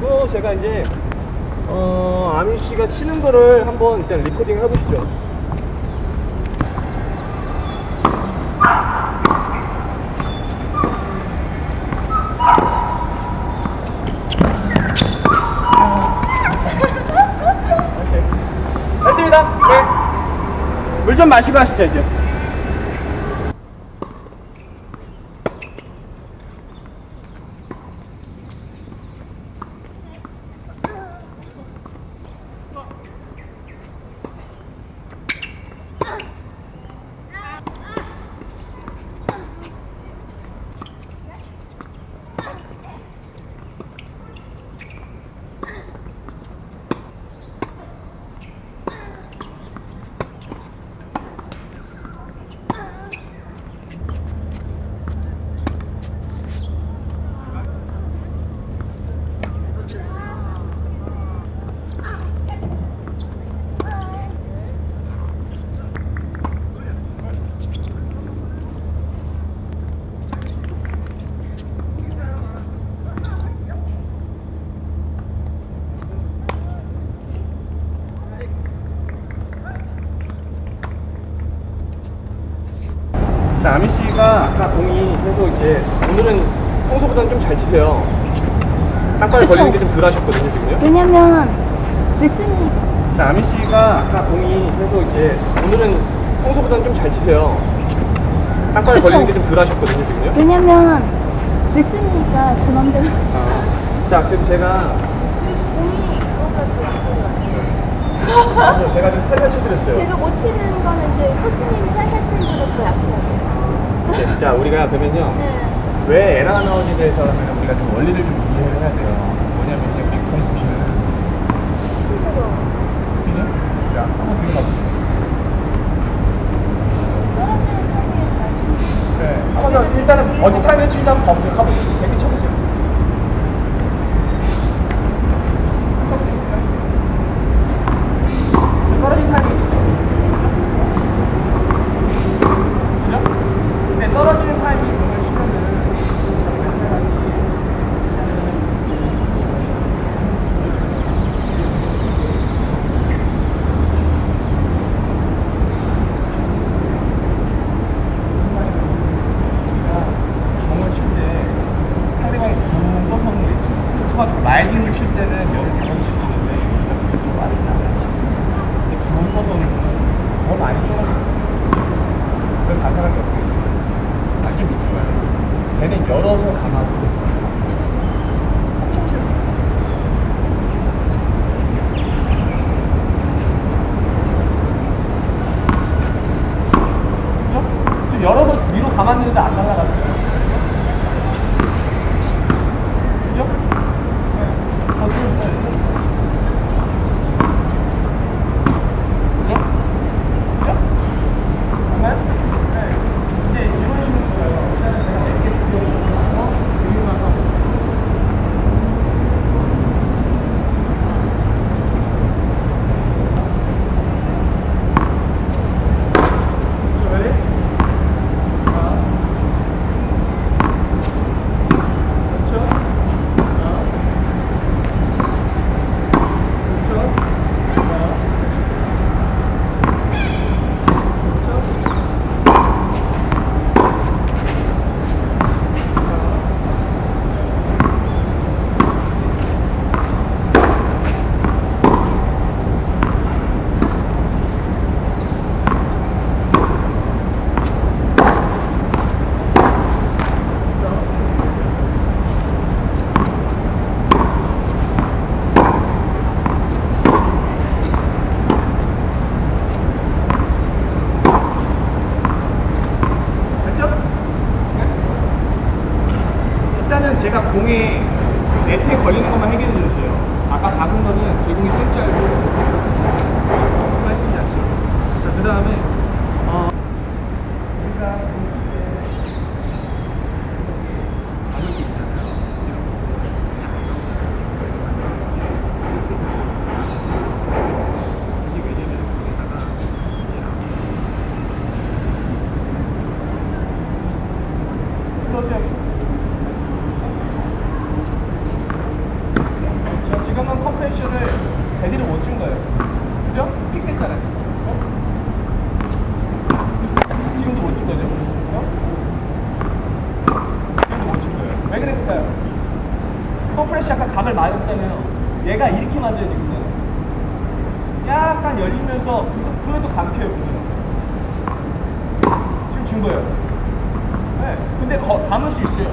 가지고 제가 이제 어, 아민 씨가 치는 거를 한번 일단 리코딩 해보시죠. 됐습니다. 네. 물 좀 마시고 하시죠, 이제. 자, 아미 씨가 아까 이제 오늘은 평소보다는 좀 잘 치세요. 땅바닥에 그쵸. 걸리는 게 좀 덜 하셨거든요, 지금요. 왜냐면 레슨이 자, 아미 씨가 아까 공이 계속 이제 오늘은 평소보다는 좀 잘 치세요. 땅바닥에 그쵸. 걸리는 게 좀 덜 하셨거든요, 지금요. 왜냐면 레슨이니까 제 맘대로 아, 자, 그래서 제가 공이 그래서 제가 좀 살려쳐드렸어요. 제가 못 치는 거는 이제 코치님이 살살 치는 거로 더 약해요. 네, 자, 우리가 그러면요. 네. 왜 에러가 나오지에 대해서 하면 우리가 좀 원리를 좀 이해를 해야 돼요. 뭐냐면 이제 공 보시면 힘들어. 크기는 자, 한번 가보세요. 잘 치는 네. 한번 일단은 어디 타임에 한번 가보세요. 가보세요. 대기 쳐보세요. 네트에 걸리는 것만 해결해 드렸어요. 아까 박은 거는 제 공이 쓸 줄 알고 말씀이 나시죠. 자, 그 다음에 어, 우리가 공에 박을 게 있잖아요. 이게 왜냐면 거기다가 그러세요. compression을 제대로 못 준 거예요. 그죠? 픽 됐잖아요. 어? 지금도 못 준 거죠? 어? 지금도 못 준 거예요. 왜 그랬을까요? compression 약간 각을 맞았잖아요. 얘가 이렇게 맞아야 되거든요. 약간 열리면서 그것도 감겨요. 지금 준 거예요. 네. 근데 거, 감을 수 있어요.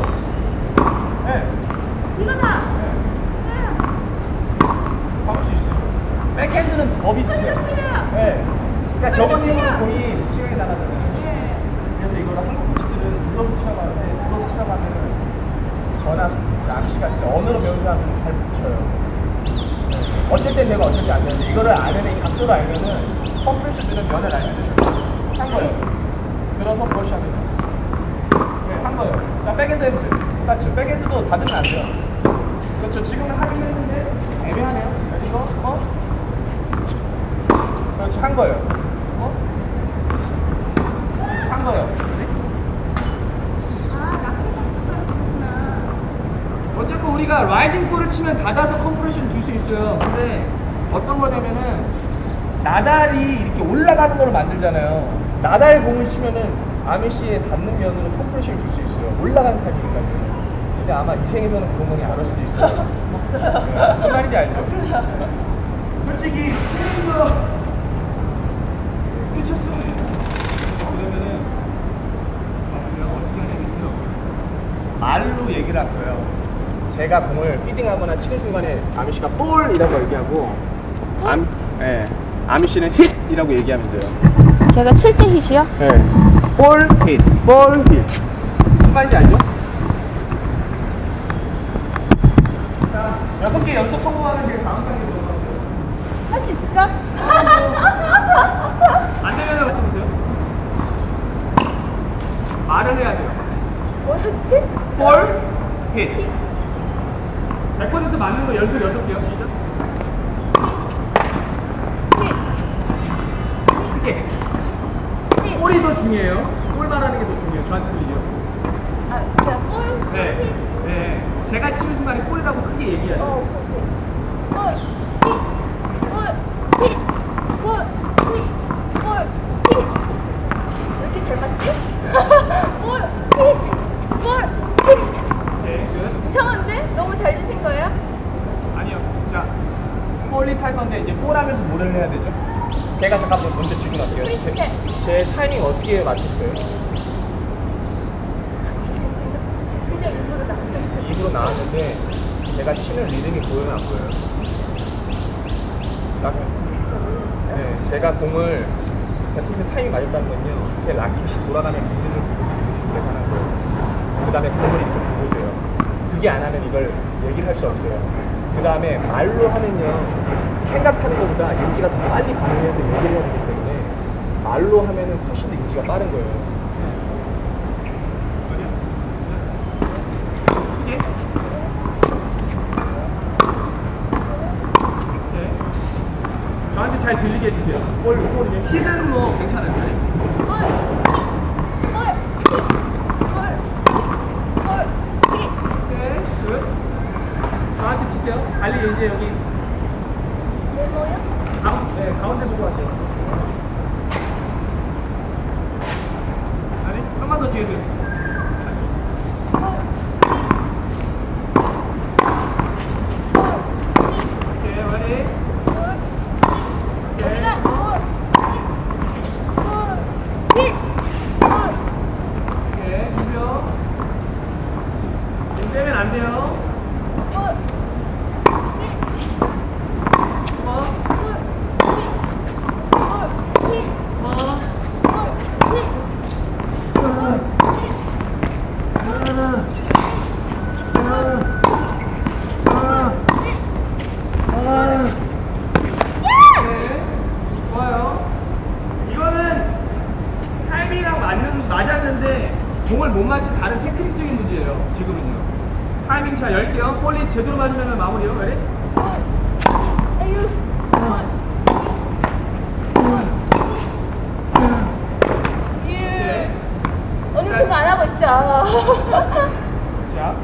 네. 이거다. 감을 수 있어요. 백핸드는 더 비슷해요. 네. 그러니까 저번. 힘으로 공이 치명에 나가잖아요. 그래서 이거를 한국 코치들은 눌러서 치라고 하는데 눌러서 치라고 하면 은 저나 낚시가 진짜 언어로 사람은 잘못 쳐요. 어쩔 땐 내가 땐안 되는데 이거를 알면 이 각도를 알면은 컴프레셔들은 면을 알면 되죠. 한 거예요. 들어서 브러쉬 하면 돼요. 네, 한 거예요. 자, 백핸드 해보세요. 그렇죠. 백핸드도 닫으면 안 돼요. 그렇죠. 지금은 하긴 했는데 애매하네요. 이거, 어? 그렇지, 한 거예요. 어? 그렇지, 한 거예요. 어쨌든 우리가 rising ball을 치면 닫아서 compression 줄 수 있어요. 근데 어떤 거냐면은 나달이 이렇게 올라가는 걸 만들잖아요. 나달 공을 치면은 아메시에 닿는 면으로 컴프레션을 줄 수 있어요. 올라가는 타입이니까요. 근데 아마 이 생에서는 그런 건이 안올 수도 있어요. 네, 무슨 말인지 알죠? 솔직히 스윙으로 쳤어. 그러면은 아. 말로 얘기를 할 거예요. 제가 공을 feeding하거나 치는 순간에 아미 씨가 볼이라고 얘기하고 암, 예, 아미 씨는 hit이라고 얘기하면 돼요. 제가 칠때 hit이요? 예, 볼 hit, 볼 hit. 무슨 말인지 알죠? 자, 여섯 개 연속 성공하는 게 다음 단계 들어가세요. 할 수 있을까? 안 되면 어떻게 보세요? 말을 해야 돼요. 뭐였지? 볼 hit. 100% 맞는 거 연속 여섯 개요. 시작. 크게. hit볼이 더 중요해요. 볼 말하는 게 더 중요해요. 저한테 들리죠? 아, 자, 볼. 네. hit네. 제가 치는 순간에 볼이라고 크게 얘기해요. 어, 볼,볼 hit볼 hit볼 hit왜 이렇게 잘 맞지? 볼, hit볼 hit네, 끝. 이상한데? 너무 잘 주신 거예요? 아니요. 자, 건데 이제 볼 하면서 뭐를 해야 되죠? 제가 잠깐만 먼저 질문할게요. 제. 제 타이밍 어떻게 맞췄어요? 그냥 일부러 나왔어요. 입으로 나왔는데 제가 치는 리듬이 보여요 안 보여요? 락 네, 제가 공을 100% 타이밍 맞았다는 건요 제 라켓이 돌아가는 리듬을 보고 계산한 거예요 그 다음에 공을 이렇게 보세요 그게 안 하면 이걸 얘기를 할 수 없어요 그 다음에 말로 하면요 생각하는 것보다 인지가 더 빨리 반응해서 얘기를 해야 되기 때문에 말로 하면은 훨씬 더 인지가 빠른 거예요. 저한테 잘 들리게 해주세요. 볼, 볼이면 hit은 뭐 괜찮아요. 볼, 볼, hit볼 볼, hit 네, 끝. 저한테 치세요. 달리 이제 여기 네모요? 가운, 네, 가운데 보고 하세요. 아니, 한번 더 뒤에 서 오케이, ready? 오케이. 여기가 볼, 볼, hit볼 오케이, 준비요. 좀 떼면 안 돼요. 볼, hit어, 볼, hit볼 hit 어. 볼, hit 네, 좋아요. 이거는 타이밍이랑 맞는, 맞았는데 공을 못 맞힌 다른 테크닉적인 문제예요. 지금은요. 잘 열게요. 볼리 제대로 맞으면 마무리요. Ready? 에휴 네. 어느 순간 안 하고 있죠. 자,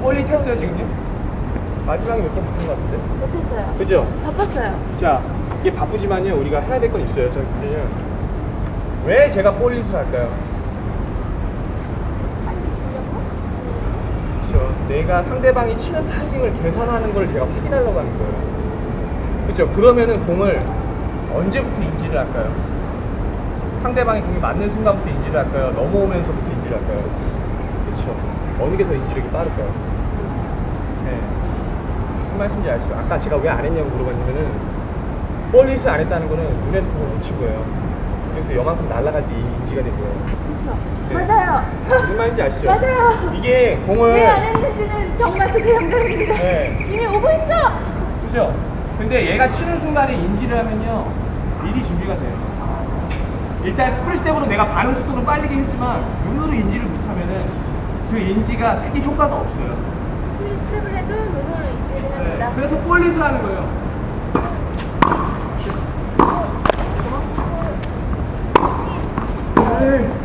볼리 켰어요, 지금요? 마지막에 몇 번? 못하신 것 같은데? 못했어요. 그죠? 바빴어요. 자, 이게 바쁘지만요, 우리가 해야 될 건 있어요. 저기 보면 왜 제가 볼리스를 할까요? 빨리 주려고? 그렇죠. 내가 상대방이 치는 타이밍을 계산하는 걸 내가 확인하려고 하는 거예요. 그렇죠. 그러면은 공을 언제부터 인지를 할까요? 상대방이 공이 맞는 순간부터 인지를 할까요? 넘어오면서부터 인지를 할까요? 그렇죠. 어느 게 더 인지력이 빠를까요? 네. 무슨 말씀인지 아시죠? 아까 제가 왜 안 했냐고 물어봤냐면은 볼리스 안 했다는 거는 눈에서 공을 놓친 거예요. 그래서 요만큼 날아갈 때 인지가 된 거예요. 그렇죠. 네. 맞아요. 무슨 말인지 아시죠? 맞아요. 이게 공을 네, 왜안 했는지는 정말 그게 영광입니다. 네. 이미 오고 있어. 그죠? 근데 얘가 치는 순간에 인지를 하면요 미리 준비가 돼요. 일단 split step으로 내가 반응 속도는 빠르게 했지만 눈으로 인지를 못하면 그 인지가 크게 효과가 없어요. split step을 해도 눈으로 인지를 네, 합니다. 그래서 볼 hit를 하는 거예요. 네. 네.